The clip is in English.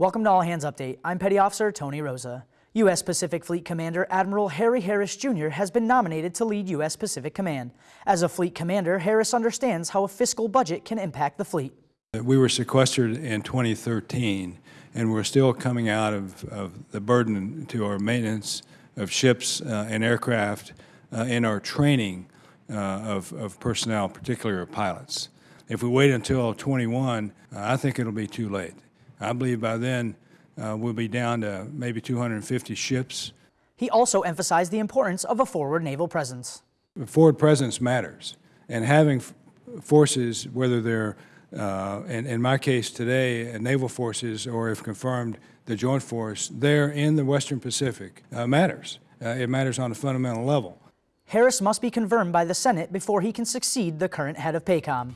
Welcome to All Hands Update. I'm Petty Officer Tony Rosa. U.S. Pacific Fleet Commander Admiral Harry Harris Jr. has been nominated to lead U.S. Pacific Command. As a fleet commander, Harris understands how a fiscal budget can impact the fleet. We were sequestered in 2013, and we're still coming out of, of the burden to our maintenance of ships uh, and aircraft uh, and our training uh, of, of personnel, particularly our pilots. If we wait until 21, uh, I think it'll be too late. I believe by then uh, we'll be down to maybe 250 ships. He also emphasized the importance of a forward naval presence. Forward presence matters, and having f- forces, whether they're uh, in, in my case today, uh, naval forces, or if confirmed, the joint force there in the Western Pacific uh, matters. Uh, it matters on a fundamental level. Harris must be confirmed by the Senate before he can succeed the current head of PACOM.